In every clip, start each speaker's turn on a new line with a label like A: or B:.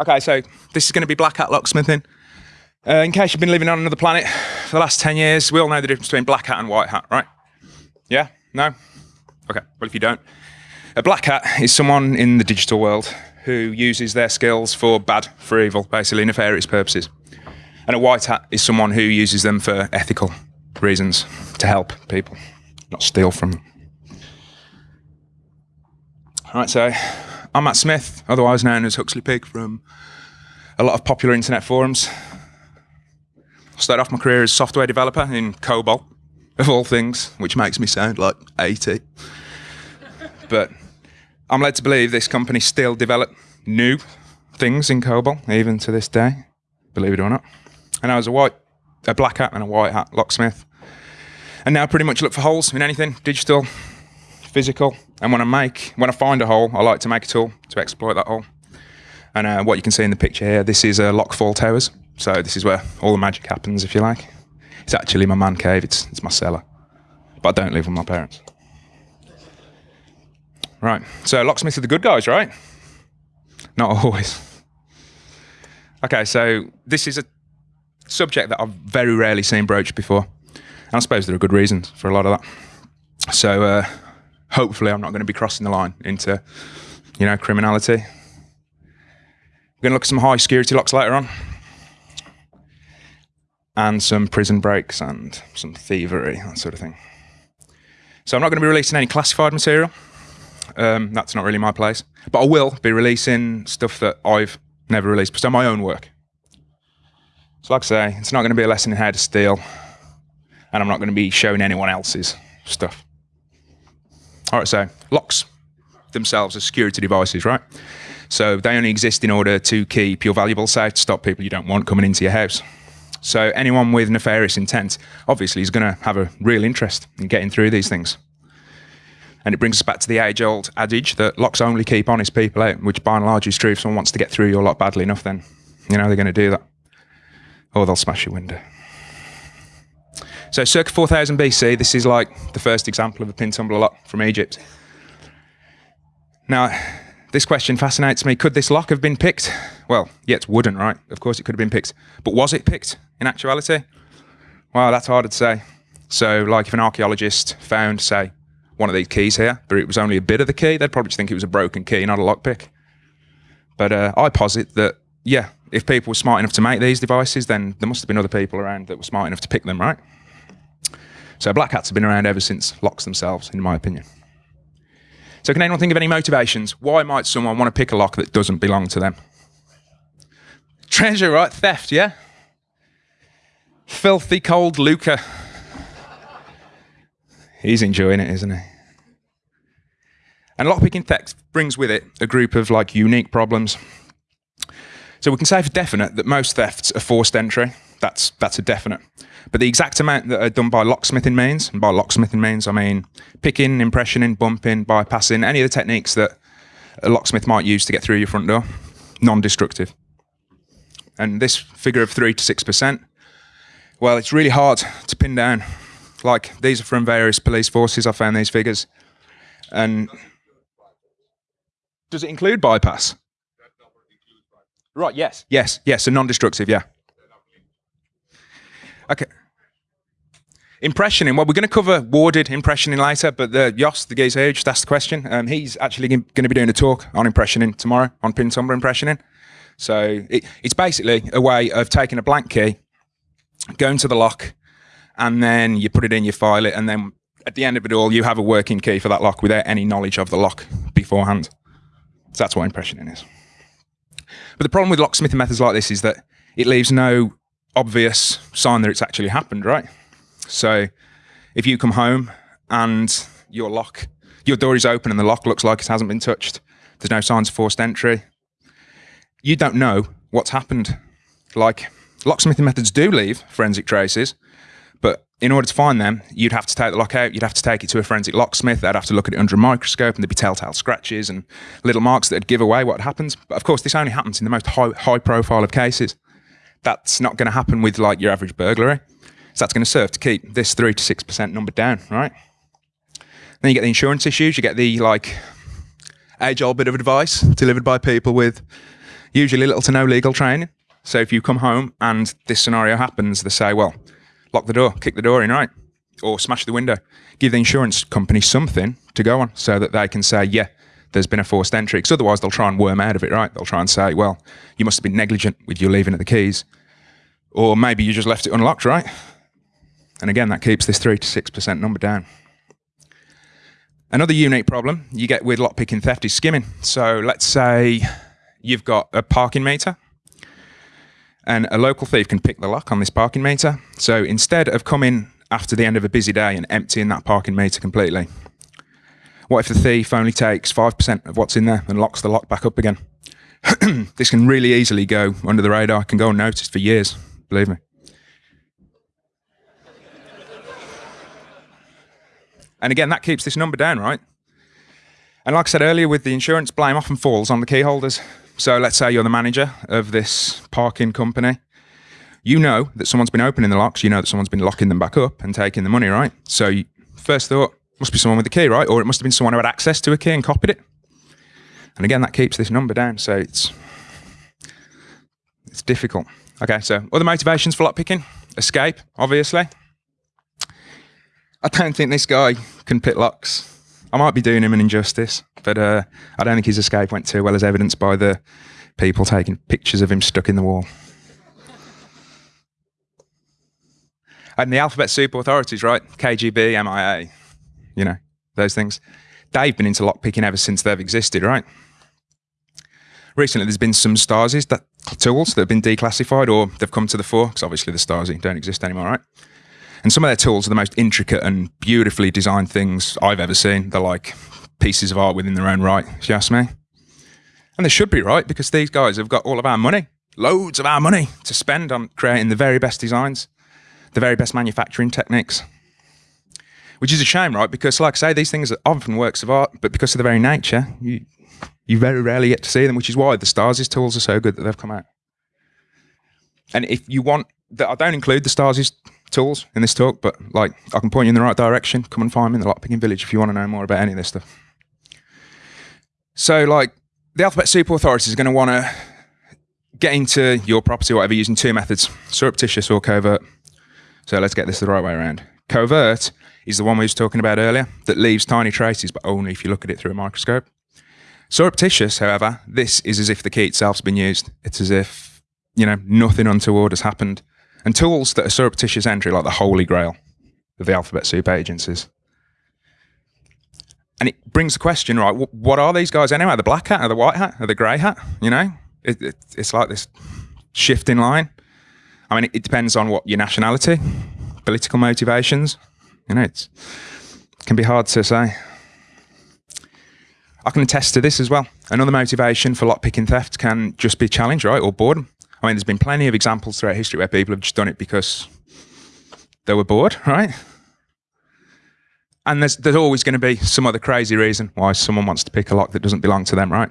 A: Okay, so this is going to be black hat locksmithing. Uh, in case you've been living on another planet for the last 10 years, we all know the difference between black hat and white hat, right? Yeah? No? Okay, well, if you don't, a black hat is someone in the digital world who uses their skills for bad, for evil, basically nefarious purposes. And a white hat is someone who uses them for ethical reasons to help people, not steal from them. All right, so I'm Matt Smith, otherwise known as Huxley Pig from a lot of popular internet forums. I started off my career as a software developer in COBOL, of all things, which makes me sound like 80. but I'm led to believe this company still develop new things in COBOL, even to this day, believe it or not. And I was a white, a black hat and a white hat locksmith. And now pretty much look for holes in anything, digital, physical. And when I make, when I find a hole, I like to make a tool to exploit that hole. And uh, what you can see in the picture here, this is a uh, Lockfall Towers. So this is where all the magic happens, if you like. It's actually my man cave, it's, it's my cellar. But I don't live with my parents. Right, so locksmiths are the good guys, right? Not always. Okay, so this is a subject that I've very rarely seen broached before. And I suppose there are good reasons for a lot of that. So uh, hopefully I'm not going to be crossing the line into, you know, criminality. We're going to look at some high security locks later on. And some prison breaks and some thievery, that sort of thing. So I'm not going to be releasing any classified material. Um, that's not really my place. But I will be releasing stuff that I've never released, so my own work. So like I say, it's not going to be a lesson in how to steal, and I'm not going to be showing anyone else's stuff. All right, so locks themselves are security devices, right? So they only exist in order to keep your valuables safe, to stop people you don't want coming into your house. So anyone with nefarious intent obviously is going to have a real interest in getting through these things. And it brings us back to the age-old adage that locks only keep honest people out, which by and large is true. If someone wants to get through your lock badly enough, then you know they're going to do that, or they'll smash your window. So circa 4000 BC, this is like the first example of a pin tumbler lock from Egypt. Now, this question fascinates me. Could this lock have been picked? Well, yeah, it's wooden, right? Of course it could have been picked. But was it picked in actuality? Well, that's harder to say. So, like if an archaeologist found, say, one of these keys here, but it was only a bit of the key, they'd probably think it was a broken key, not a lockpick. But uh, I posit that, yeah, if people were smart enough to make these devices, then there must have been other people around that were smart enough to pick them, right? So black hats have been around ever since locks themselves, in my opinion. So can anyone think of any motivations? Why might someone want to pick a lock that doesn't belong to them? Treasure, right? Theft, yeah? Filthy cold Luca. He's enjoying it, isn't he? And lockpicking theft brings with it a group of like unique problems. So we can say for definite that most thefts are forced entry. That's that's a definite. But the exact amount that are done by locksmithing means, and by locksmithing means I mean picking, impressioning, bumping, bypassing, any of the techniques that a locksmith might use to get through your front door, non-destructive. And this figure of three to six percent, well, it's really hard to pin down. Like these are from various police forces. I found these figures, and does it include bypass? Right. Yes. Yes. Yes. So non-destructive. Yeah. Okay. Impressioning. Well, we're going to cover warded impressioning later, but the Jos, the who just asked the question, um, he's actually going to be doing a talk on impressioning tomorrow, on pin tumbler impressioning. So it, it's basically a way of taking a blank key, going to the lock, and then you put it in, you file it, and then at the end of it all, you have a working key for that lock without any knowledge of the lock beforehand. So that's what impressioning is. But the problem with locksmithing methods like this is that it leaves no obvious sign that it's actually happened, right? So if you come home and your lock, your door is open and the lock looks like it hasn't been touched, there's no signs of forced entry, you don't know what's happened. Like locksmithing methods do leave forensic traces, but in order to find them, you'd have to take the lock out, you'd have to take it to a forensic locksmith, they'd have to look at it under a microscope and there'd be telltale scratches and little marks that'd give away what happened. But of course, this only happens in the most high, high profile of cases. That's not going to happen with like your average burglary. So that's going to serve to keep this three to six percent number down, right? Then you get the insurance issues. You get the like age-old bit of advice delivered by people with, Usually little to no legal training. So if you come home and this scenario happens, they say, well, lock the door, kick the door in, right? Or smash the window. Give the insurance company something to go on so that they can say, yeah, there's been a forced entry. Because otherwise they'll try and worm out of it, right? They'll try and say, well, you must have been negligent with your leaving of the keys. Or maybe you just left it unlocked, right? And again, that keeps this 3 to 6% number down. Another unique problem you get with lockpicking theft is skimming. So let's say you've got a parking meter and a local thief can pick the lock on this parking meter. So instead of coming after the end of a busy day and emptying that parking meter completely, what if the thief only takes 5% of what's in there and locks the lock back up again? this can really easily go under the radar, can go unnoticed for years, believe me. And again, that keeps this number down, right? And like I said earlier, with the insurance, blame often falls on the key holders. So let's say you're the manager of this parking company. You know that someone's been opening the locks. You know that someone's been locking them back up and taking the money, right? So first thought, must be someone with the key, right? Or it must have been someone who had access to a key and copied it. And again, that keeps this number down. So it's it's difficult. Okay, so other motivations for lockpicking? Escape, obviously. I don't think this guy can pick locks. I might be doing him an injustice, but uh, I don't think his escape went too well, as evidenced by the people taking pictures of him stuck in the wall. and the alphabet soup authorities, right? KGB, MIA, you know, those things. They've been into lockpicking ever since they've existed, right? Recently, there's been some Stasi that, tools that have been declassified or they've come to the fore, because obviously the Stasi don't exist anymore, right? And some of their tools are the most intricate and beautifully designed things I've ever seen. They're like pieces of art within their own right, if you ask me. And they should be right because these guys have got all of our money, loads of our money to spend on creating the very best designs, the very best manufacturing techniques. Which is a shame, right? Because, like I say, these things are often works of art, but because of their very nature, you, you very rarely get to see them, which is why the Stasi's tools are so good that they've come out. And if you want, that I don't include the Stasi's tools in this talk, but like I can point you in the right direction. Come and find me in the Lockpicking Village if you want to know more about any of this stuff. So like the Alphabet Super authorities are going to want to get into your property whatever using two methods, surreptitious or covert. So let's get this the right way around. Covert is the one we was talking about earlier that leaves tiny traces, but only if you look at it through a microscope. Surreptitious, however, this is as if the key itself's been used. It's as if, you know, nothing untoward has happened and tools that are surreptitious entry, like the holy grail of the alphabet soup agencies. And it brings the question, right? What are these guys anyway? The black hat or the white hat or the grey hat? You know, it, it, it's like this shifting line. I mean, it, it depends on what your nationality, political motivations. You know, it can be hard to say. I can attest to this as well. Another motivation for lockpicking theft can just be challenge, right, or boredom. I mean, there's been plenty of examples throughout history where people have just done it because they were bored, right? And there's, there's always going to be some other crazy reason why someone wants to pick a lock that doesn't belong to them, right?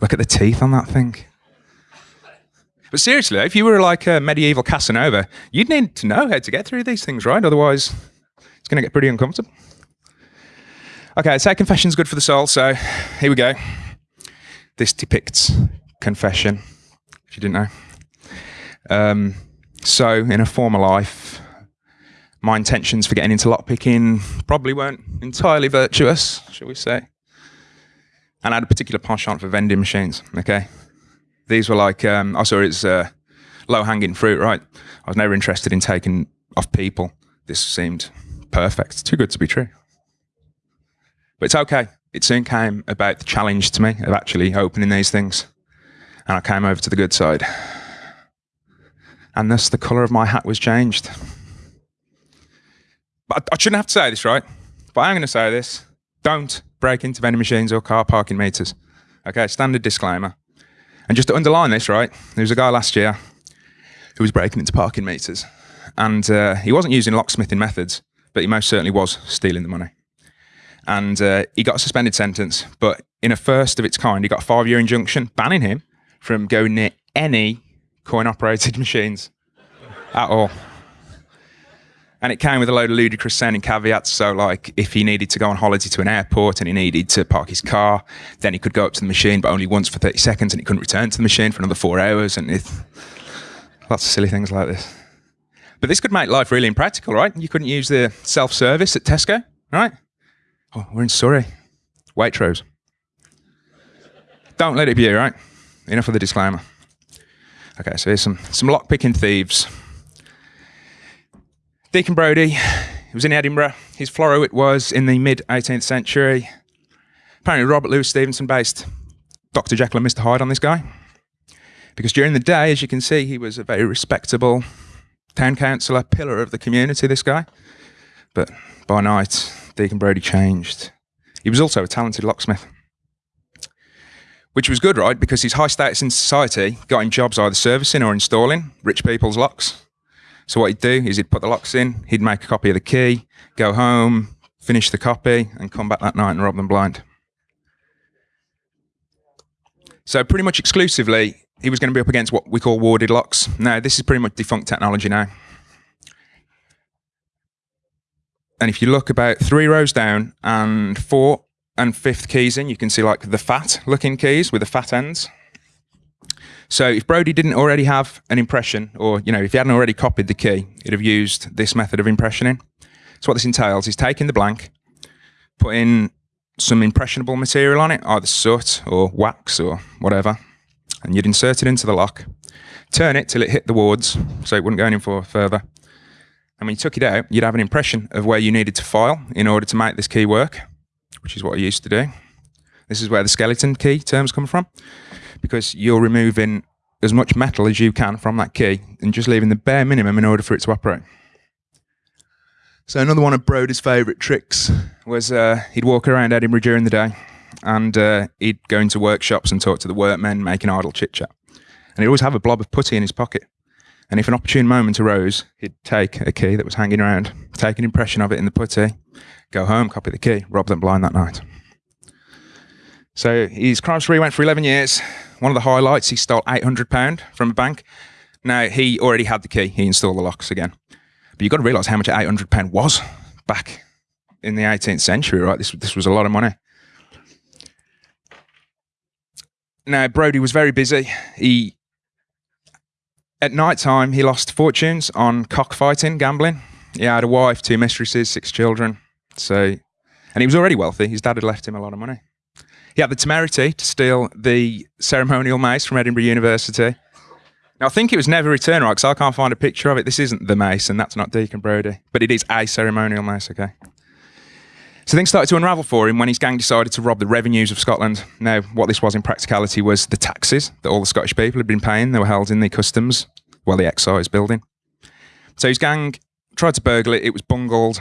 A: Look at the teeth on that thing. But seriously, if you were like a medieval Casanova, you'd need to know how to get through these things, right? Otherwise, it's going to get pretty uncomfortable. Okay, so confession's good for the soul, so here we go. This depicts confession, if you didn't know. Um, so, in a former life, my intentions for getting into lockpicking probably weren't entirely virtuous, shall we say. And I had a particular penchant for vending machines, okay? These were like, um, I saw it as uh, low hanging fruit, right? I was never interested in taking off people. This seemed perfect, too good to be true. But it's okay it soon came about the challenge to me of actually opening these things. And I came over to the good side. And thus the colour of my hat was changed. But I shouldn't have to say this, right? But I'm going to say this. Don't break into vending machines or car parking meters. Okay, standard disclaimer. And just to underline this, right? There was a guy last year who was breaking into parking meters. And uh, he wasn't using locksmithing methods, but he most certainly was stealing the money and uh, he got a suspended sentence. But in a first of its kind, he got a five year injunction banning him from going near any coin operated machines at all. And it came with a load of ludicrous sounding caveats. So, like, if he needed to go on holiday to an airport and he needed to park his car, then he could go up to the machine, but only once for 30 seconds, and he couldn't return to the machine for another four hours. And it, lots of silly things like this. But this could make life really impractical, right? You couldn't use the self service at Tesco, right? Oh, we're in Surrey. Waitrose. Don't let it be right? Enough of the disclaimer. Okay, so here's some, some lock picking thieves. Deacon Brodie, he was in Edinburgh. His floruit was in the mid 18th century. Apparently, Robert Louis Stevenson based Dr. Jekyll and Mr. Hyde on this guy. Because during the day, as you can see, he was a very respectable town councillor, pillar of the community, this guy. But by night, Deacon Brodie changed. He was also a talented locksmith. Which was good, right? Because his high status in society got him jobs either servicing or installing rich people's locks. So what he'd do is he'd put the locks in, he'd make a copy of the key, go home, finish the copy, and come back that night and rob them blind. So pretty much exclusively, he was going to be up against what we call warded locks. Now, this is pretty much defunct technology now. And if you look about three rows down and four and fifth keys in, you can see like the fat looking keys with the fat ends. So if Brodie didn't already have an impression, or you know, if he hadn't already copied the key, he'd have used this method of impressioning. So what this entails is taking the blank, putting some impressionable material on it, either soot or wax or whatever, and you'd insert it into the lock, turn it till it hit the wards, so it wouldn't go any further. And when you took it out, you'd have an impression of where you needed to file in order to make this key work, which is what I used to do. This is where the skeleton key terms come from because you're removing as much metal as you can from that key and just leaving the bare minimum in order for it to operate. So another one of Brodie's favourite tricks was uh, he'd walk around Edinburgh during the day and uh, he'd go into workshops and talk to the workmen, making idle chit chat. And he'd always have a blob of putty in his pocket. And if an opportune moment arose, he'd take a key that was hanging around, take an impression of it in the putty, go home, copy the key, rob them blind that night. So his crime spree went for 11 years. One of the highlights, he stole £800 from a bank. Now, he already had the key. He installed the locks again. But you've got to realise how much £800 was back in the 18th century, right? This, this was a lot of money. Now, Brodie was very busy. He, at night time, he lost fortunes on cockfighting, gambling. He had a wife, two mistresses, six children. So, and he was already wealthy. His dad had left him a lot of money. He had the temerity to steal the ceremonial mace from Edinburgh University. Now, I think it was never returned, right? Because I can't find a picture of it. This isn't the mace, and that's not Deacon Brodie, but it is a ceremonial mace, okay? So things started to unravel for him when his gang decided to rob the revenues of Scotland. Now, what this was in practicality was the taxes that all the Scottish people had been paying. They were held in the customs, well, the excise building. So his gang tried to burgle it. It was bungled,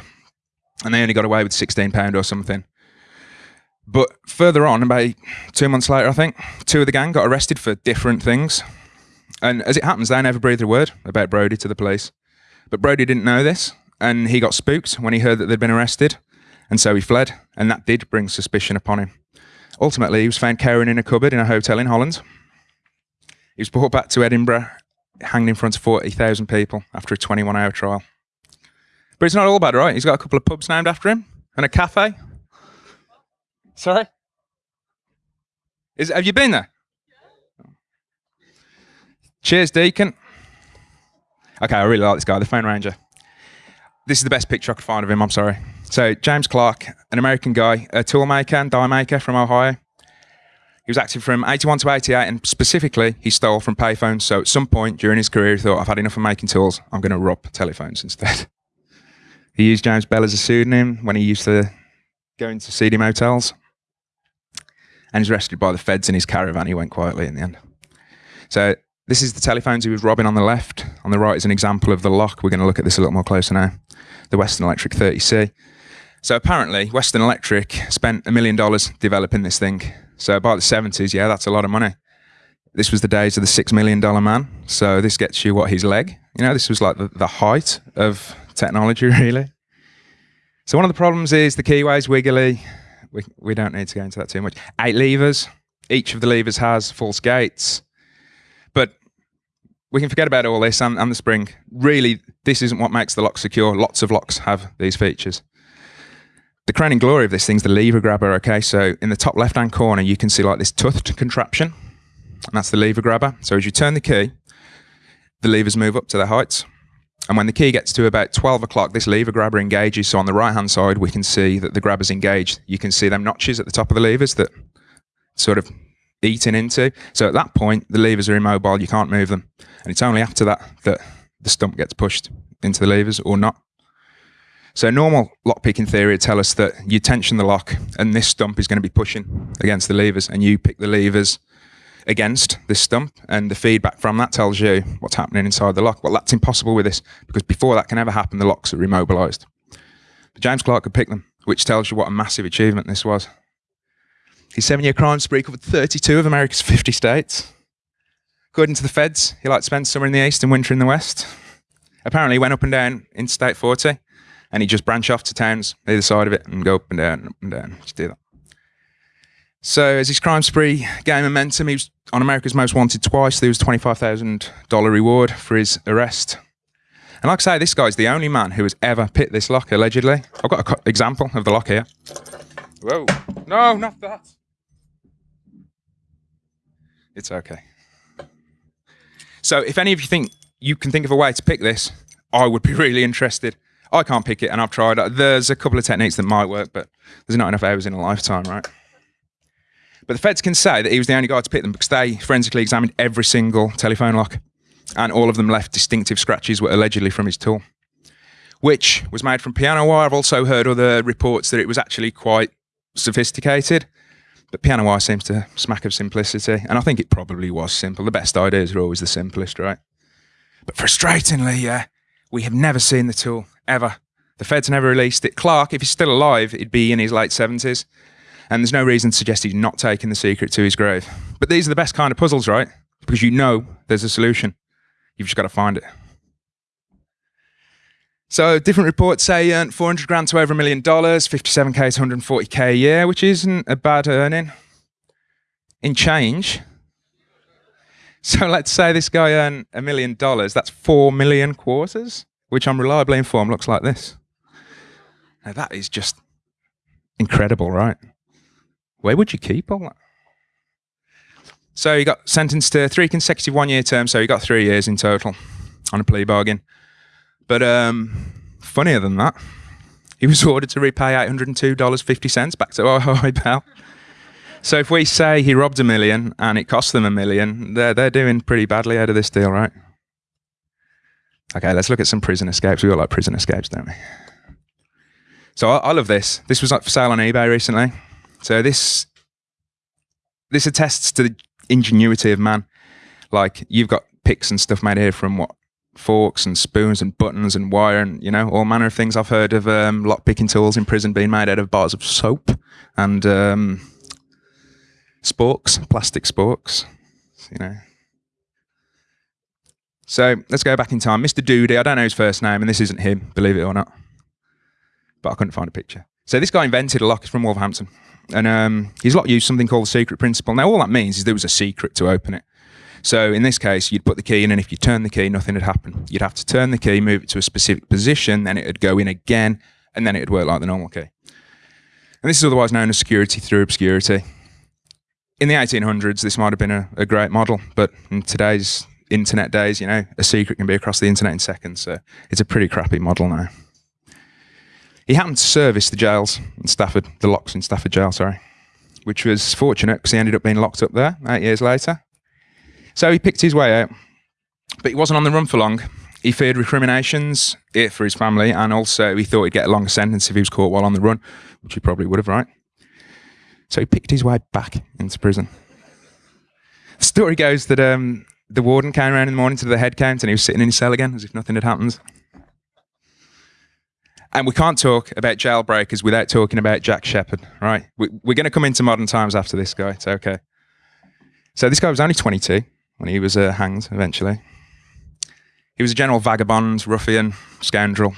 A: and they only got away with £16 or something. But further on, about two months later, I think, two of the gang got arrested for different things. And as it happens, they never breathed a word about Brodie to the police. But Brodie didn't know this, and he got spooked when he heard that they'd been arrested. And so he fled, and that did bring suspicion upon him. Ultimately, he was found cowering in a cupboard in a hotel in Holland. He was brought back to Edinburgh, hanged in front of 40,000 people after a 21 hour trial. But it's not all bad, right? He's got a couple of pubs named after him and a cafe Sorry? Is, have you been there? Cheers, Deacon. Okay, I really like this guy, the Phone Ranger. This is the best picture I could find of him, I'm sorry. So, James Clark, an American guy, a toolmaker and die maker from Ohio. He was active from 81 to 88, and specifically, he stole from payphones. So, at some point during his career, he thought, I've had enough of making tools, I'm going to rob telephones instead. he used James Bell as a pseudonym when he used to go into seedy motels and he's arrested by the feds in his caravan. He went quietly in the end. So this is the telephones he was robbing on the left. On the right is an example of the lock. We're going to look at this a little more closer now. The Western Electric 30C. So apparently, Western Electric spent a million dollars developing this thing. So by the 70s, yeah, that's a lot of money. This was the days of the six million dollar man. So this gets you what his leg. You know, this was like the, the height of technology, really. So one of the problems is the keyway's wiggly we, we don't need to go into that too much. Eight levers. Each of the levers has false gates. But we can forget about all this and, and the spring. Really, this isn't what makes the lock secure. Lots of locks have these features. The crowning glory of this thing's the lever grabber. Okay, so in the top left-hand corner, you can see like this toothed contraption, and that's the lever grabber. So as you turn the key, the levers move up to their heights. And when the key gets to about 12 o'clock, this lever grabber engages. So on the right hand side, we can see that the grabber's engaged. You can see them notches at the top of the levers that sort of eating into. So at that point, the levers are immobile. You can't move them. And it's only after that that the stump gets pushed into the levers or not. So normal lock picking theory would tell us that you tension the lock and this stump is going to be pushing against the levers and you pick the levers against this stump and the feedback from that tells you what's happening inside the lock. Well, that's impossible with this because before that can ever happen, the locks are immobilized. But James Clark could pick them, which tells you what a massive achievement this was. His seven-year crime spree covered 32 of America's 50 states. According to the feds, he liked to spend summer in the east and winter in the west. Apparently, he went up and down Interstate 40, and he just branch off to towns either side of it and go up and down, up and down. Just do that. So as his crime spree gained momentum, he was on America's Most Wanted twice. There was a $25,000 reward for his arrest. And like I say, this guy's the only man who has ever picked this lock, allegedly. I've got an example of the lock here. Whoa. No, not that. It's okay. So if any of you think you can think of a way to pick this, I would be really interested. I can't pick it and I've tried. There's a couple of techniques that might work, but there's not enough hours in a lifetime, right? But the feds can say that he was the only guy to pick them because they forensically examined every single telephone lock and all of them left distinctive scratches were allegedly from his tool, which was made from piano wire. I've also heard other reports that it was actually quite sophisticated, but piano wire seems to smack of simplicity. And I think it probably was simple. The best ideas are always the simplest, right? But frustratingly, yeah, we have never seen the tool ever. The feds never released it. Clark, if he's still alive, he'd be in his late 70s. And there's no reason to suggest he's not taking the secret to his grave. But these are the best kind of puzzles, right? Because you know there's a solution. You've just got to find it. So different reports say he earned 400 grand to over a million dollars, 57k to 140k a year, which isn't a bad earning. In change, so let's say this guy earned a million dollars. That's four million quarters, which I'm reliably informed looks like this. Now that is just incredible, right? Where would you keep all that? So he got sentenced to three consecutive one-year terms. So he got three years in total on a plea bargain. But um, funnier than that, he was ordered to repay $802.50 back to Ohio Bell. So if we say he robbed a million and it cost them a million, they're, they're doing pretty badly out of this deal, right? Okay, let's look at some prison escapes. We all like prison escapes, don't we? So I, I love this. This was like for sale on eBay recently. So this this attests to the ingenuity of man. Like you've got picks and stuff made here from what forks and spoons and buttons and wire and you know all manner of things. I've heard of um, lock picking tools in prison being made out of bars of soap and um, sporks, plastic sporks. You know. So let's go back in time. Mr. Doody, I don't know his first name, and this isn't him, believe it or not. But I couldn't find a picture. So this guy invented a lock. He's from Wolverhampton. And um, his lot used something called the secret principle. Now, all that means is there was a secret to open it. So in this case, you'd put the key in, and if you turn the key, nothing would happen. You'd have to turn the key, move it to a specific position, then it would go in again, and then it would work like the normal key. And this is otherwise known as security through obscurity. In the 1800s, this might have been a, a great model, but in today's internet days, you know, a secret can be across the internet in seconds. So it's a pretty crappy model now. He happened to service the jails in Stafford, the locks in Stafford jail, sorry, which was fortunate because he ended up being locked up there eight years later. So he picked his way out, but he wasn't on the run for long. He feared recriminations for his family, and also he thought he'd get a longer sentence if he was caught while on the run, which he probably would have, right? So he picked his way back into prison. The story goes that um, the warden came around in the morning to the head count and he was sitting in his cell again as if nothing had happened. And we can't talk about jailbreakers without talking about Jack Sheppard, right? We, are going to come into modern times after this guy. It's okay. So this guy was only 22 when he was uh, hanged eventually. He was a general vagabond, ruffian, scoundrel.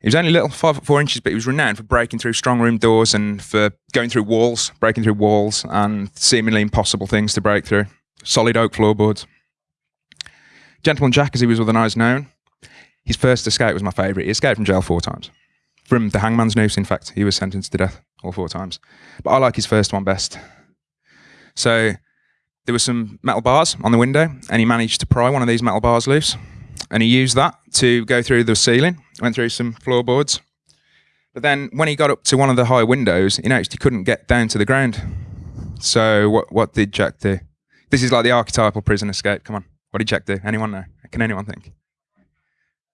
A: He was only little, five foot four inches, but he was renowned for breaking through strong room doors and for going through walls, breaking through walls and seemingly impossible things to break through. Solid oak floorboards. Gentleman Jack, as he was otherwise known, his first escape was my favourite. He escaped from jail four times. From the hangman's noose, in fact. He was sentenced to death all four times. But I like his first one best. So there were some metal bars on the window, and he managed to pry one of these metal bars loose. And he used that to go through the ceiling, went through some floorboards. But then when he got up to one of the high windows, he noticed he couldn't get down to the ground. So what, what did Jack do? This is like the archetypal prison escape. Come on. What did Jack do? Anyone know? Can anyone think?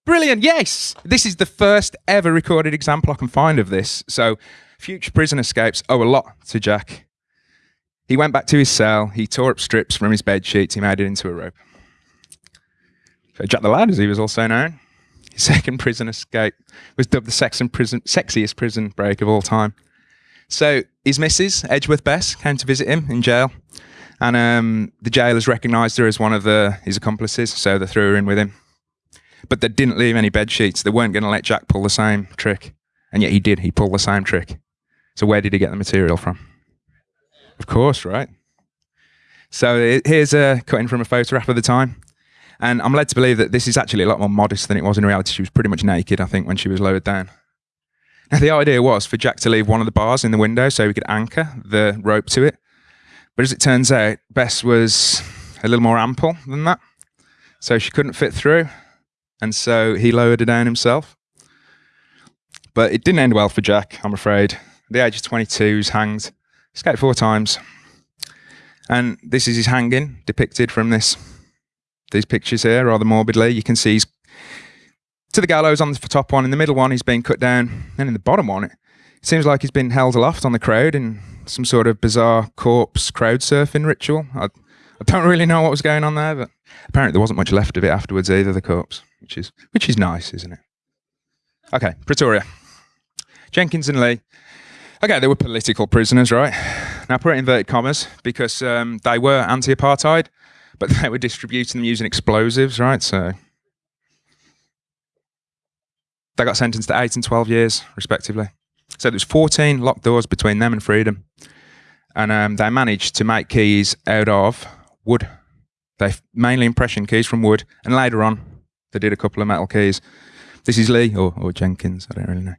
A: Brilliant. Yes. This is the first ever recorded example I can find of this. So future prison escapes owe a lot to Jack. He went back to his cell. He tore up strips from his bed sheets. He made it into a rope. So Jack the Lad, as he was also known, his second prison escape was dubbed the prison, sexiest prison break of all time. So his missus, Edgeworth Bess, came to visit him in jail. And um, the jailers recognised her as one of the, his accomplices, so they threw her in with him. But they didn't leave any bed sheets. They weren't going to let Jack pull the same trick. And yet he did. He pulled the same trick. So where did he get the material from? Of course, right? So eh, here's a cutting from a photograph of the time. And I'm led to believe that this is actually a lot more modest than it was in reality. She was pretty much naked, I think, when she was lowered down. Now, the idea was for Jack to leave one of the bars in the window so he could anchor the rope to it. But as it turns out, Bess was a little more ample than that. So she couldn't fit through. And so he lowered her down himself. But it didn't end well for Jack, I'm afraid. At the age of 22, he's hanged. Escaped four times. And this is his hanging depicted from this these pictures here rather morbidly. You can see he's to the gallows on the top one. In the middle one, he's being cut down. And in the bottom one, it seems like he's been held aloft on the crowd in some sort of bizarre corpse crowd surfing ritual. I, I don't really know what was going on there, but apparently there wasn't much left of it afterwards either, the corpse, which is, which is nice, isn't it? Okay, Pretoria. Jenkins and Lee. Okay, they were political prisoners, right? Now, put it in inverted commas because um, they were anti apartheid, but they were distributing them using explosives, right? So they got sentenced to eight and 12 years, respectively. So there's 14 locked doors between them and freedom. And um, they managed to make keys out of wood. They mainly impression keys from wood. And later on, they did a couple of metal keys. This is Lee or, or Jenkins, I don't really know.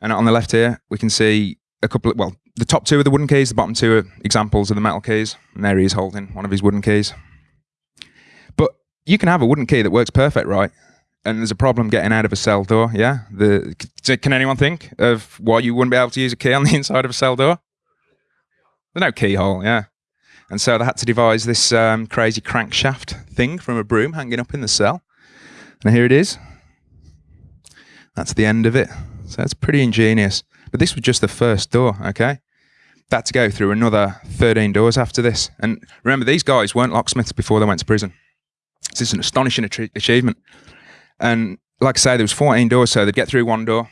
A: And on the left here, we can see a couple of, well, the top two are the wooden keys, the bottom two are examples of the metal keys. And there he is holding one of his wooden keys. But you can have a wooden key that works perfect, right? and there's a problem getting out of a cell door, yeah, the can anyone think of why you wouldn't be able to use a key on the inside of a cell door? There's no keyhole, yeah. And so they had to devise this um, crazy crankshaft thing from a broom hanging up in the cell. And here it is. That's the end of it. So it's pretty ingenious. But this was just the first door, okay? That to go through another 13 doors after this. And remember, these guys weren't locksmiths before they went to prison. This is an astonishing achievement. And like I say, there was 14 doors, so they'd get through one door,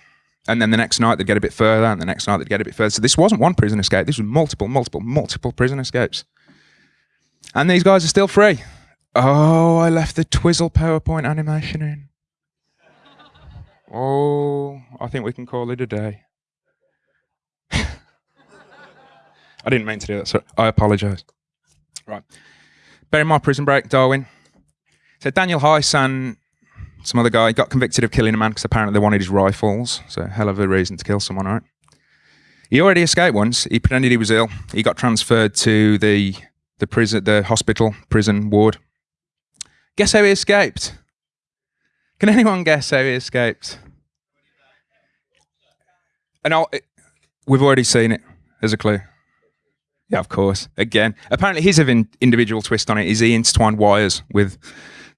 A: and then the next night they'd get a bit further, and the next night they'd get a bit further. So this wasn't one prison escape. This was multiple, multiple, multiple prison escapes. And these guys are still free. Oh, I left the Twizzle PowerPoint animation in. Oh, I think we can call it a day. I didn't mean to do that, so I apologise. Right. Berrimah prison break, Darwin. So Daniel Heiss and some other guy got convicted of killing a man because apparently they wanted his rifles. So hell of a reason to kill someone, right? He already escaped once. He pretended he was ill. He got transferred to the the prison, the hospital prison ward. Guess how he escaped? Can anyone guess how he escaped? And I'll, we've already seen it as a clue. Yeah, of course. Again, apparently his individual twist on it is he intertwined wires with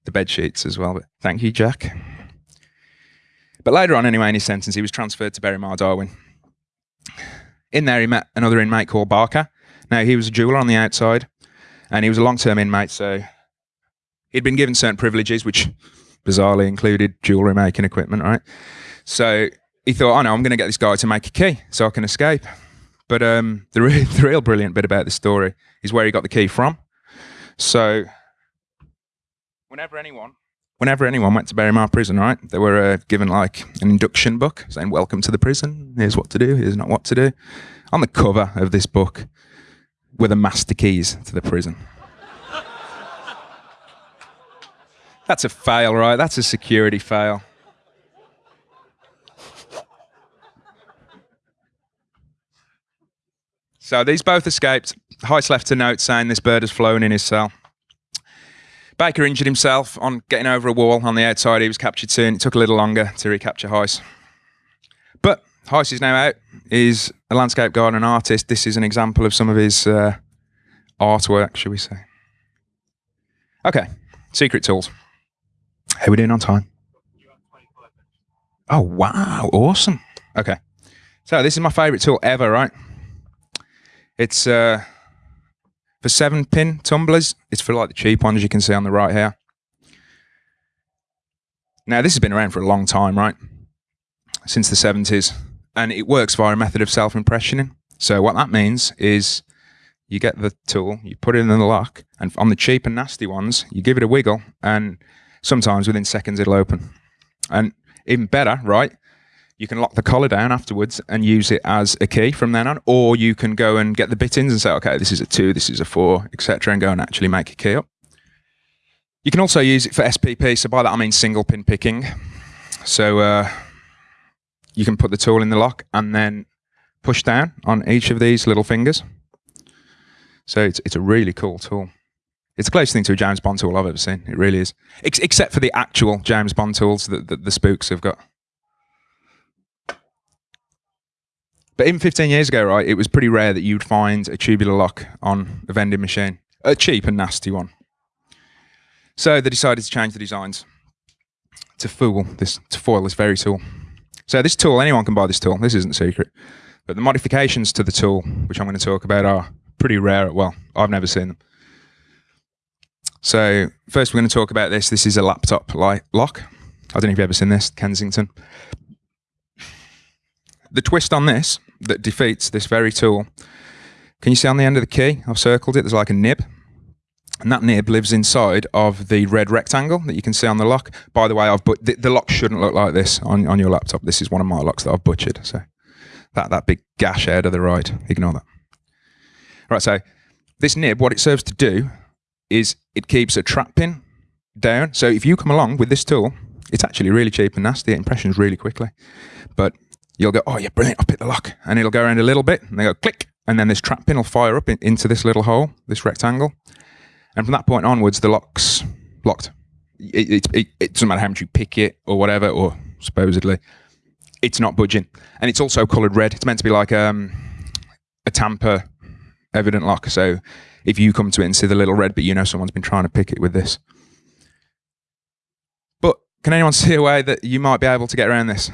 A: the bed sheets as well. But thank you, Jack. But later on, anyway, in his sentence, he was transferred to Berrimah Darwin. In there, he met another inmate called Barker. Now, he was a jeweler on the outside, and he was a long term inmate, so he'd been given certain privileges, which bizarrely included jewelry making equipment, right? So he thought, oh no, I'm going to get this guy to make a key so I can escape. But um, the, re- the real brilliant bit about the story is where he got the key from. So whenever anyone whenever anyone went to Berrimah prison, right, they were uh, given like an induction book saying, Welcome to the prison. Here's what to do. Here's not what to do. On the cover of this book were the master keys to the prison. That's a fail, right? That's a security fail. So these both escaped. Heiss left a note saying this bird has flown in his cell. Baker injured himself on getting over a wall on the outside. He was captured soon. It took a little longer to recapture Heiss. But Heiss is now out. He's a landscape gardener and artist. This is an example of some of his uh, artwork, shall we say. Okay, secret tools. How are we doing on time? Oh, wow. Awesome. Okay. So this is my favorite tool ever, right? It's uh, for seven pin tumblers. It's for like the cheap ones you can see on the right here. Now, this has been around for a long time, right? Since the 70s. And it works via a method of self impressioning. So, what that means is you get the tool, you put it in the lock, and on the cheap and nasty ones, you give it a wiggle, and sometimes within seconds it'll open. And even better, right? you can lock the collar down afterwards and use it as a key from then on, or you can go and get the bittings and say, okay, this is a two, this is a four, etc., and go and actually make a key up. You can also use it for SPP. So by that I mean single pin picking. So uh, you can put the tool in the lock and then push down on each of these little fingers. So it's it's a really cool tool. It's the closest thing to a James Bond tool I've ever seen. It really is, Ex except for the actual James Bond tools that, that the spooks have got. But even 15 years ago, right, it was pretty rare that you'd find a tubular lock on a vending machine, a cheap and nasty one. So they decided to change the designs to fool this, to foil this very tool. So this tool, anyone can buy this tool. This isn't secret. But the modifications to the tool, which I'm going to talk about, are pretty rare. Well, I've never seen them. So first, we're going to talk about this. This is a laptop light lock. I don't know if you've ever seen this, Kensington. The twist on this that defeats this very tool. Can you see on the end of the key? I've circled it. There's like a nib. And that nib lives inside of the red rectangle that you can see on the lock. By the way, I've but the, the, lock shouldn't look like this on, on your laptop. This is one of my locks that I've butchered. So that, that big gash there to the right, ignore that. Right, so this nib, what it serves to do is it keeps a trap pin down. So if you come along with this tool, it's actually really cheap and nasty. It impressions really quickly. But you'll go, oh yeah, brilliant, I'll pick the lock. And it'll go around a little bit and they go click. And then this trap pin will fire up in, into this little hole, this rectangle. And from that point onwards, the lock's locked. It, it, it, doesn't matter how much you pick it or whatever, or supposedly, it's not budging. And it's also coloured red. It's meant to be like um, a tamper evident lock. So if you come to it and see the little red, but you know someone's been trying to pick it with this. But can anyone see a way that you might be able to get around this?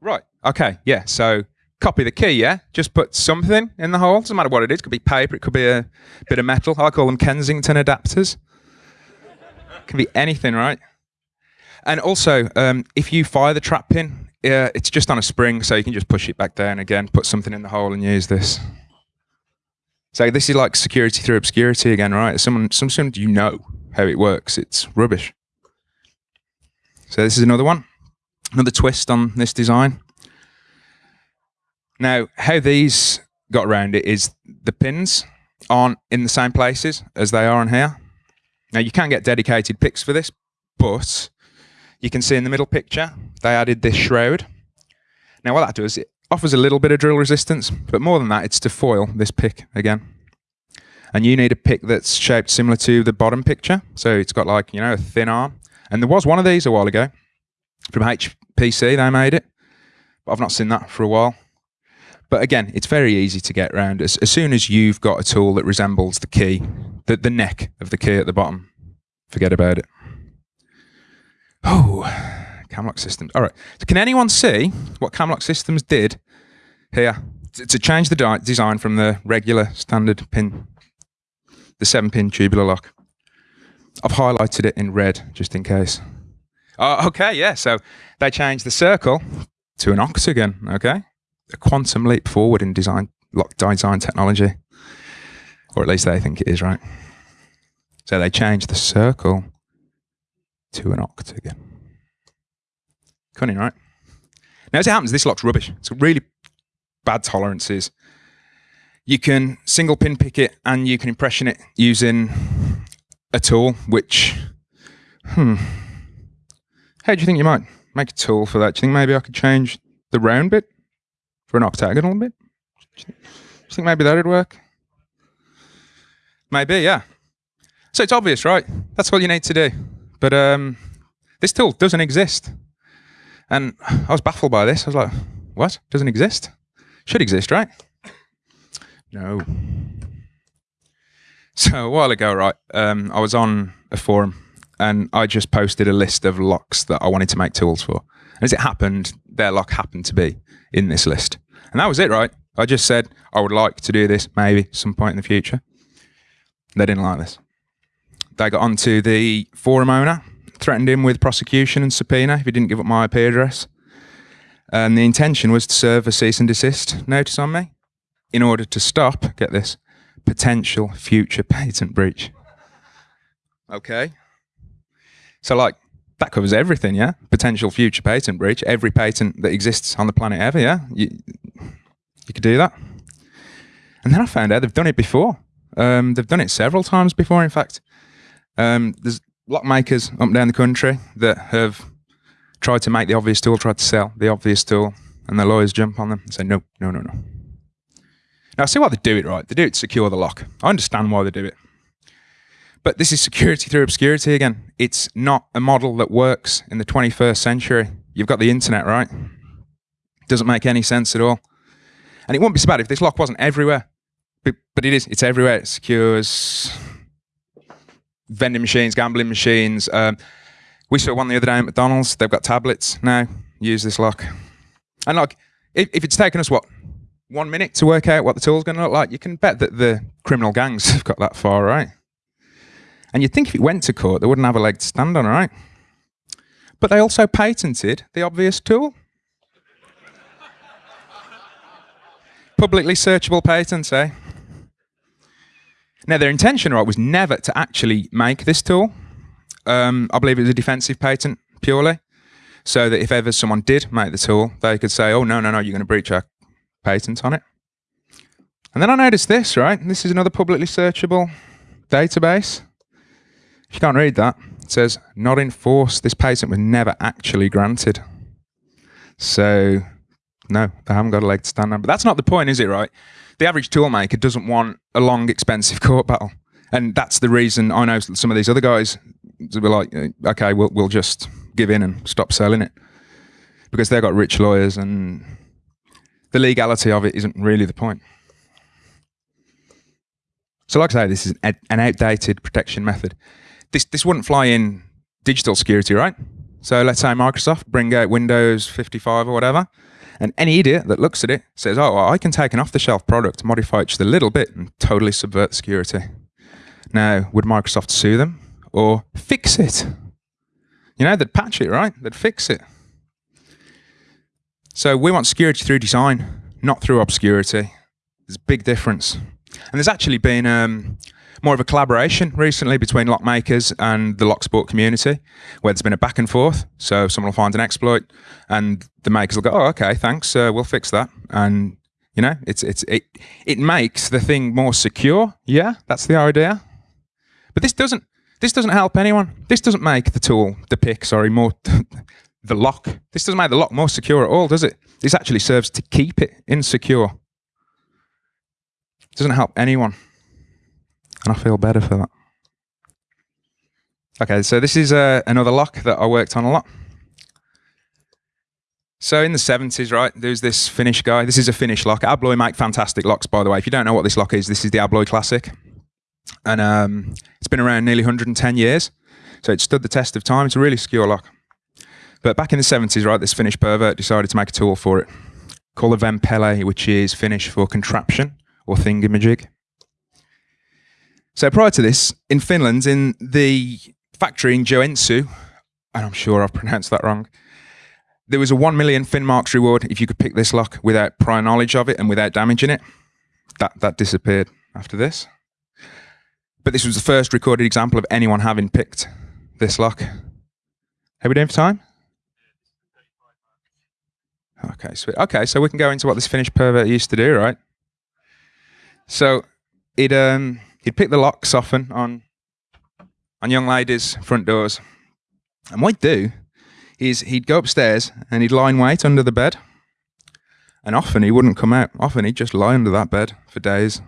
A: Right. Okay. Yeah. So copy the key. Yeah. Just put something in the hole. Doesn't matter what it is. It could be paper. It could be a bit of metal. I call them Kensington adapters. Can be anything, right? And also, um, if you fire the trap pin, uh, it's just on a spring, so you can just push it back down again, put something in the hole, and use this. So this is like security through obscurity again, right? Someone, some someone you know how it works. It's rubbish. So this is another one another twist on this design. Now, how these got around it is the pins aren't in the same places as they are on here. Now, you can get dedicated picks for this, but you can see in the middle picture, they added this shroud. Now, what that does, it offers a little bit of drill resistance, but more than that, it's to foil this pick again. And you need a pick that's shaped similar to the bottom picture. So it's got like, you know, a thin arm. And there was one of these a while ago from HPC, they made it. But I've not seen that for a while. But again, it's very easy to get around. As, as soon as you've got a tool that resembles the key, the, the neck of the key at the bottom, forget about it. Oh, Camlock Systems. All right. So can anyone see what Camlock Systems did here to, change the design from the regular standard pin, the seven pin tubular lock? I've highlighted it in red just in case. Oh, okay, yeah. So they changed the circle to an octagon. Okay, a quantum leap forward in design, lock design technology, or at least they think it is, right? So they changed the circle to an octagon. Cunning, right? Now, as it happens, this lock's rubbish. It's really bad tolerances. You can single pin pick it and you can impression it using a tool, which, hmm, how do you think you might make a tool for that? Do you think maybe I could change the round bit for an octagonal bit? You think maybe that'd work? Maybe, yeah. So it's obvious, right? That's what you need to do. But um, this tool doesn't exist. And I was baffled by this. I was like, what? Doesn't exist? Should exist, right? No. So a while ago, right, um, I was on a forum and I just posted a list of locks that I wanted to make tools for. And as it happened, their lock happened to be in this list. And that was it, right? I just said I would like to do this maybe some point in the future. They didn't like this. They got onto the forum owner, threatened him with prosecution and subpoena if he didn't give up my IP address. And the intention was to serve a cease and desist notice on me in order to stop, get this, potential future patent breach. Okay. So, like, that covers everything, yeah? Potential future patent breach, every patent that exists on the planet ever, yeah? You, you could do that. And then I found out they've done it before. Um, they've done it several times before, in fact. Um, there's lock makers up and down the country that have tried to make the obvious tool, tried to sell the obvious tool, and the lawyers jump on them and say, no, no, no, no. Now, I see why they do it, right? They do it to secure the lock. I understand why they do it. But this is security through obscurity again. It's not a model that works in the 21st century. You've got the internet, right? Doesn't make any sense at all. And it wouldn't be so bad if this lock wasn't everywhere. But, but it is. It's everywhere. It secures vending machines, gambling machines. Um, we saw one the other day at McDonald's. They've got tablets now. Use this lock. And like, if, if it's taken us, what, one minute to work out what the tool's going to look like, you can bet that the criminal gangs have got that far, right? And you'd think if it went to court, they wouldn't have a leg to stand on, right? But they also patented the obvious tool. Publicly searchable patents, eh? Now, their intention, right, was never to actually make this tool. Um, I believe it was a defensive patent purely, so that if ever someone did make the tool, they could say, "Oh no, no, no, you're going to breach our patent on it." And then I noticed this, right? This is another publicly searchable database. If you can't read that, it says not enforced. This patent was never actually granted. So, no, they haven't got a leg to stand on. But that's not the point, is it, right? the average toolmaker doesn't want a long, expensive court battle. And that's the reason I know some of these other guys were like, uh, okay, we'll, we'll just give in and stop selling it. Because they've got rich lawyers and the legality of it isn't really the point. So like I say, this is an outdated protection method. This, this wouldn't fly in digital security, right? So let's say Microsoft bring out Windows 55 or whatever. And any idiot that looks at it says, oh, well, I can take an off the shelf product, modify it just a little bit, and totally subvert security. Now, would Microsoft sue them or fix it? You know, they'd patch it, right? They'd fix it. So we want security through design, not through obscurity. There's a big difference. And there's actually been um, more of a collaboration recently between lock makers and the lock sport community, where there's been a back and forth. So someone will find an exploit, and the makers will go, "Oh, okay, thanks, uh, we'll fix that." And you know, it's it's it it makes the thing more secure. Yeah, that's the idea. But this doesn't this doesn't help anyone. This doesn't make the tool, the pick, sorry, more the lock. This doesn't make the lock more secure at all, does it? This actually serves to keep it insecure. It doesn't help anyone. And I feel better for that. Okay, so this is uh, another lock that I worked on a lot. So in the 70s, right, there's this Finnish guy. This is a Finnish lock. Abloy make fantastic locks, by the way. If you don't know what this lock is, this is the Abloy Classic. And um, it's been around nearly 110 years. So it stood the test of time. It's a really secure lock. But back in the 70s, right, this Finnish pervert decided to make a tool for it called a Vempele, which is Finnish for contraption or thingamajig. So prior to this, in Finland, in the factory in Joensuu, and I'm sure I've pronounced that wrong, there was a 1 million Finnmarks reward if you could pick this lock without prior knowledge of it and without damaging it. That, that disappeared after this. But this was the first recorded example of anyone having picked this lock. Are we doing for time? Okay, sweet. Okay, so we can go into what this Finnish pervert used to do, right? So he'd um he'd pick the locks often on on young ladies' front doors, and what he'd do is he'd go upstairs and he'd lie in wait under the bed, and often he wouldn't come out. Often he'd just lie under that bed for days.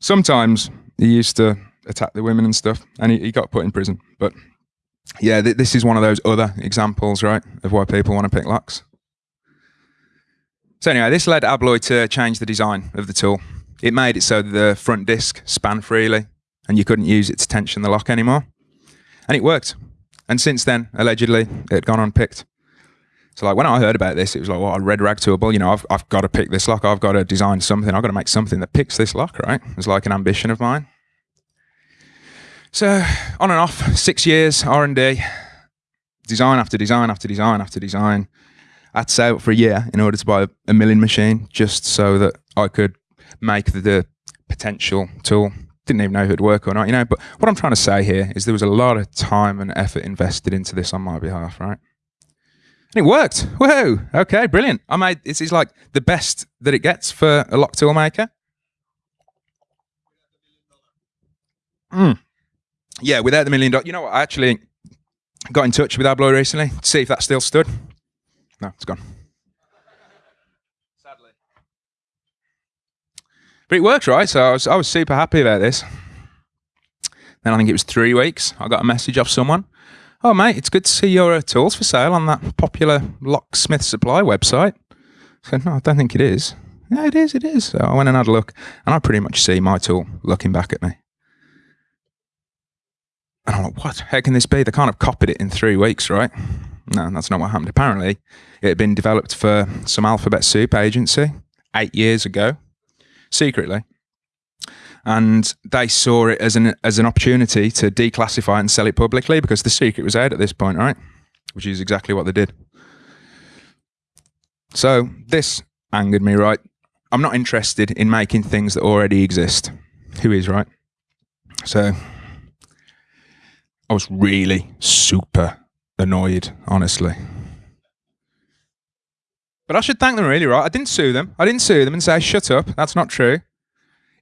A: Sometimes he used to attack the women and stuff, and he, he got put in prison. But yeah, th- this is one of those other examples, right, of why people want to pick locks. So anyway, this led Abloy to change the design of the tool. It made it so the front disc span freely, and you couldn't use it to tension the lock anymore. And it worked. And since then, allegedly, it had gone unpicked. So like when I heard about this, it was like, well, a red rag toolable. You know, I've, I've got to pick this lock. I've got to design something. I've got to make something that picks this lock, right? It's like an ambition of mine. So on and off, six years R and D, design after design after design after design. I'd save for a year in order to buy a milling machine, just so that I could make the, potential tool. Didn't even know if it'd work or not, you know. But what I'm trying to say here is there was a lot of time and effort invested into this on my behalf, right? And it worked. Whoa. Okay, brilliant. I made this is like the best that it gets for a lock tool maker. Mm. Yeah, without the million dollars. You know what? I actually got in touch with Abloy recently to see if that still stood. No, it's gone. But it worked, right? So I was, I was super happy about this. Then I think it was three weeks. I got a message off someone. Oh, mate, it's good to see your uh, tools for sale on that popular locksmith supply website. I said, no, I don't think it is. Yeah, it is, it is. So I went and had a look, and I pretty much see my tool looking back at me. And I'm like, what? How can this be? They can't have copied it in three weeks, right? No, that's not what happened. Apparently, it had been developed for some alphabet soup agency eight years ago, secretly. And they saw it as an as an opportunity to declassify it and sell it publicly because the secret was out at this point, right? Which is exactly what they did. So this angered me, right? I'm not interested in making things that already exist. Who is, right? So I was really super annoyed, honestly. But I should thank them, really, right? I didn't sue them. I didn't sue them and say, shut up. That's not true.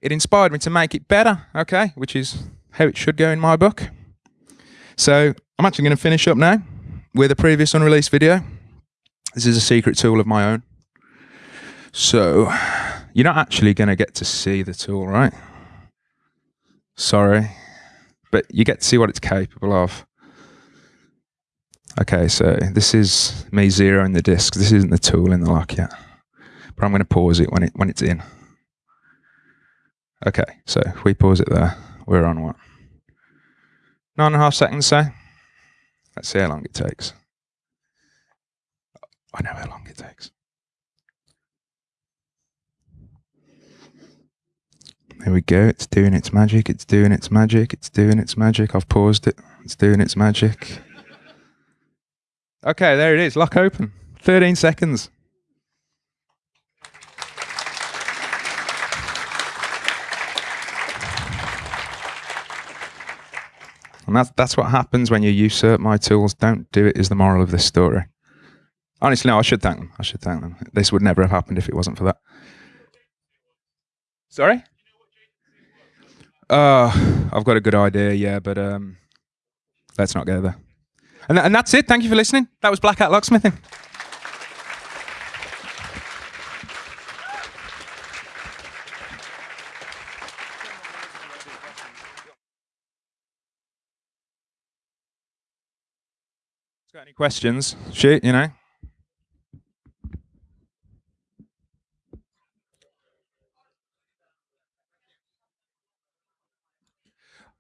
A: It inspired me to make it better, okay? Which is how it should go in my book. So I'm actually going to finish up now with a previous unreleased video. This is a secret tool of my own. So you're not actually going to get to see the tool, right? Sorry. But you get to see what it's capable of. Okay, so this is me zeroing the disk. This isn't the tool in the lock yet. But I'm going to pause it when it when it's in. Okay, so if we pause it there, we're on what? Nine and a half seconds, say? Let's see how long it takes. I know how long it takes. There we go. It's doing its magic. It's doing its magic. It's doing its magic. I've paused it. It's doing its magic. Okay, there it is. Lock open. 13 seconds. And that's, that's what happens when you usurp my tools. Don't do it, is the moral of this story. Honestly, no, I should thank them. I should thank them. This would never have happened if it wasn't for that. Sorry? Uh, I've got a good idea, yeah, but um, let's not go there. And, and that's it. Thank you for listening. That was Black Hat Locksmithing. Got any questions? Shoot, you know.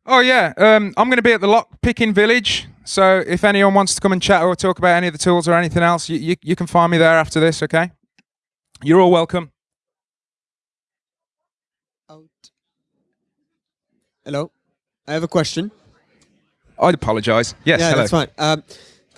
A: Oh yeah, um, I'm going to be at the lock picking village. So if anyone wants to come and chat or talk about any of the tools or anything else, you, you, you can find me there after this. Okay, you're all welcome.
B: Out. Hello, I have a question.
A: I'd apologise. Yes,
B: yeah,
A: hello.
B: that's fine. Um,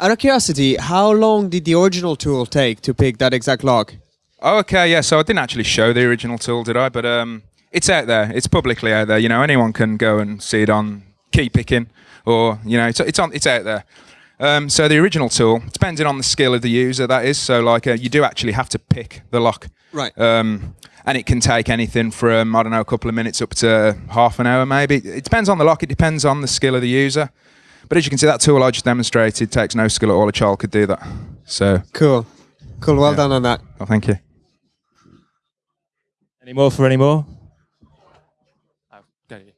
B: out of curiosity, how long did the original tool take to pick that exact lock?
A: Oh, okay, yeah. So I didn't actually show the original tool, did I? But um, it's out there. It's publicly out there. You know, anyone can go and see it on key picking, or you know, it's it's on it's out there. Um, so the original tool, depending on the skill of the user, that is. So like, uh, you do actually have to pick the lock.
B: Right.
A: Um, and it can take anything from I don't know a couple of minutes up to half an hour maybe. It depends on the lock. It depends on the skill of the user. But as you can see, that tool I just demonstrated takes no skill at all. A child could do that. So,
B: Cool. Cool. Well
A: Yeah.
B: done on that.
A: well, thank you.
C: Any more for any more? Oh, go you.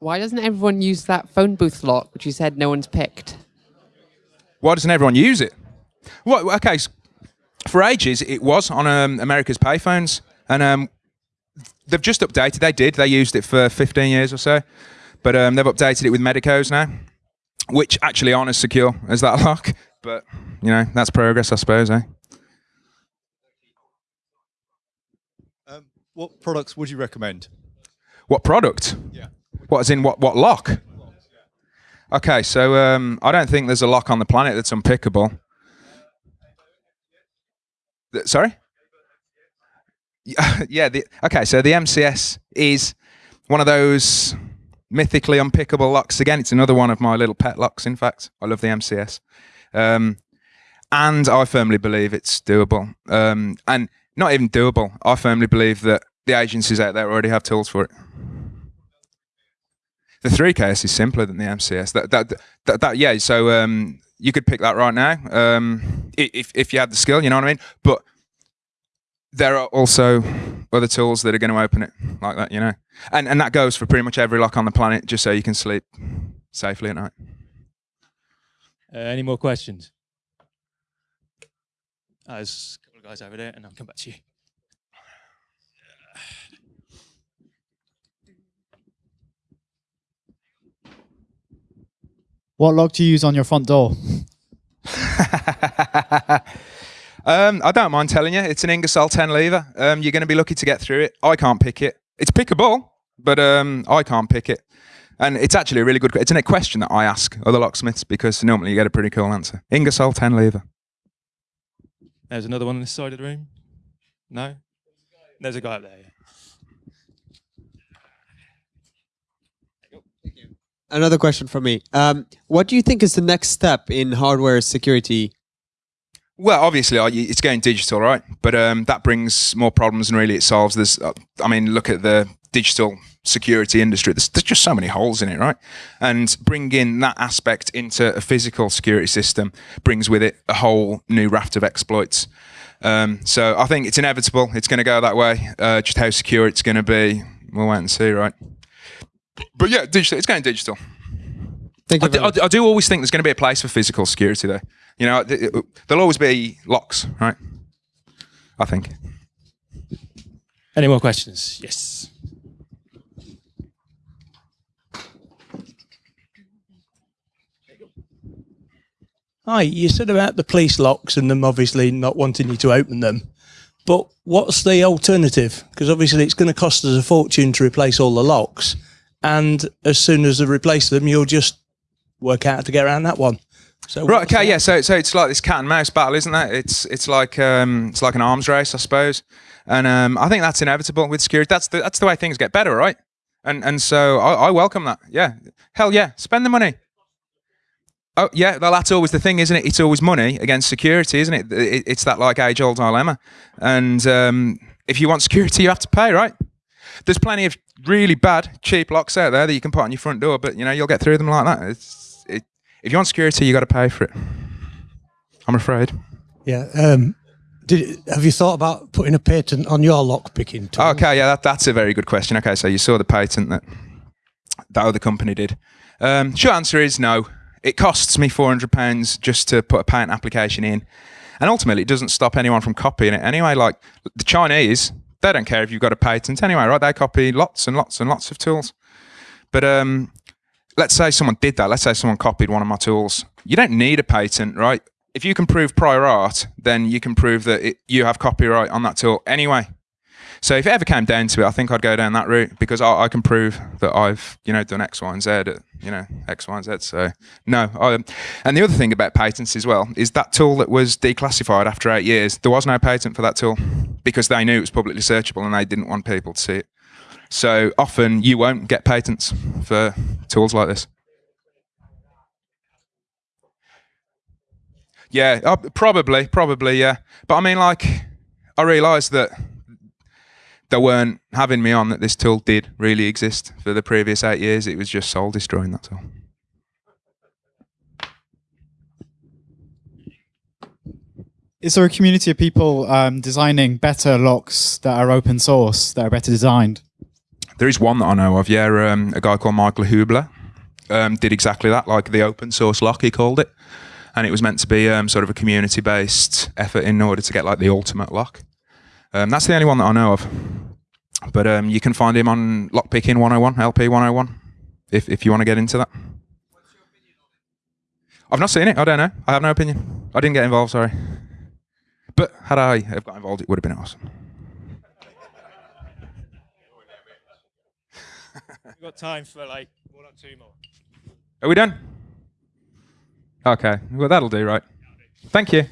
D: Why doesn't everyone use that phone booth lock, which you said no one's picked?
A: Why doesn't everyone use it? Well, okay, for ages it was on um, America's payphones, and um, they've just updated. They did. They used it for 15 years or so, but um, they've updated it with Medecos now, which actually aren't as secure as that lock. But you know, that's progress, I suppose. Eh?
E: Um, what products would you recommend?
A: What product?
E: Yeah.
A: What is in what what lock? Okay, so um, I don't think there's a lock on the planet that's unpickable. Sorry. Yeah, yeah. The, okay, so the MCS is one of those mythically unpickable locks. Again, it's another one of my little pet locks. In fact, I love the MCS, um, and I firmly believe it's doable. Um, and not even doable. I firmly believe that the agencies out there already have tools for it. The 3KS is simpler than the MCS. That that that, that yeah. So um, you could pick that right now um, if if you had the skill. You know what I mean? But there are also other tools that are going to open it like that. You know, and and that goes for pretty much every lock on the planet, just so you can sleep safely at night.
C: Uh, any more questions? Uh, there's a couple of guys over there, and I'll come back to you.
F: What lock do you use on your front door?
A: um, I don't mind telling you, it's an Ingersoll 10 lever. Um, you're going to be lucky to get through it. I can't pick it. It's pickable, but um, I can't pick it. And it's actually a really good. It's a question that I ask other locksmiths because normally you get a pretty cool answer. Ingersoll 10 lever.
C: There's another one on this side of the room. No, there's a guy up there. Yeah.
B: Another question from me. Um, what do you think is the next step in hardware security?
A: Well, obviously, it's going digital, right? But um, that brings more problems than really it solves. There's, uh, I mean, look at the digital security industry. There's, there's just so many holes in it, right? And bringing that aspect into a physical security system brings with it a whole new raft of exploits. Um, so I think it's inevitable. It's going to go that way. Uh, just how secure it's going to be, we'll wait and see, right? But yeah, digital. It's going digital.
B: Thank
A: I
B: you.
A: do, I do- I do always think there's going to be a place for physical security, though. You know, th- th- there'll always be locks, right? I think.
C: Any more questions? Yes.
G: Hi, you said about the police locks and them obviously not wanting you to open them. But what's the alternative? Because obviously it's going to cost us a fortune to replace all the locks. And as soon as they replace them, you'll just work out how to get around that one. So
A: Right. Okay.
G: the-
A: Yeah. So, so it's like this cat and mouse battle, isn't it? It's it's like um, it's like an arms race, I suppose. And um, I think that's inevitable with security. That's the that's the way things get better, right? And and so I, I welcome that. Yeah. Hell yeah. Spend the money. Oh yeah, well that's always the thing, isn't it? It's always money against security, isn't it? It- It's that like age old dilemma. And um, if you want security, you have to pay, right? There's plenty of really bad cheap locks out there that you can put on your front door, but you know you'll get through them like that. It's, it, if you want security, you got to pay for it. I'm afraid.
H: Yeah. Um, did have you thought about putting a patent on your lock picking tool?
A: Okay, yeah, that, that's a very good question. Okay, so you saw the patent that that other company did. Um, short answer is no. It costs me four hundred pounds just to put a patent application in, and ultimately it doesn't stop anyone from copying it anyway. Like the Chinese, they don't care if you've got a patent anyway, right? They copy lots and lots and lots of tools. But um, let's say someone did that. Let's say someone copied one of my tools. You don't need a patent, right? If you can prove prior art, then you can prove that it, you have copyright on that tool anyway. So if it ever came down to it, I think I'd go down that route because I, I can prove that I've you know done X, Y, and Z you know X, Y, and Z. So no. I, and the other thing about patents as well is that tool that was declassified after eight years, there was no patent for that tool because they knew it was publicly searchable and they didn't want people to see it. So often you won't get patents for tools like this. Yeah, uh, probably, probably, yeah. But I mean, like, I realised that they weren't having me on that this tool did really exist for the previous eight years. It was just soul destroying, that's all.
F: Is there a community of people um, designing better locks that are open source, that are better designed?
A: There is one that I know of, yeah. Um, a guy called Michael Hubler um, did exactly that, like the open source lock, he called it. And it was meant to be um, sort of a community based effort in order to get like the ultimate lock. Um, that's the only one that I know of. But um, you can find him on Lockpicking 101, LP 101, if, if you want to get into that. I've not seen it. I don't know. I have no opinion. I didn't get involved, sorry. But had I have got involved, it would have been awesome.
C: We've got time for like one or two more.
A: Are we done? Okay. Well, that'll do, right? Thank you.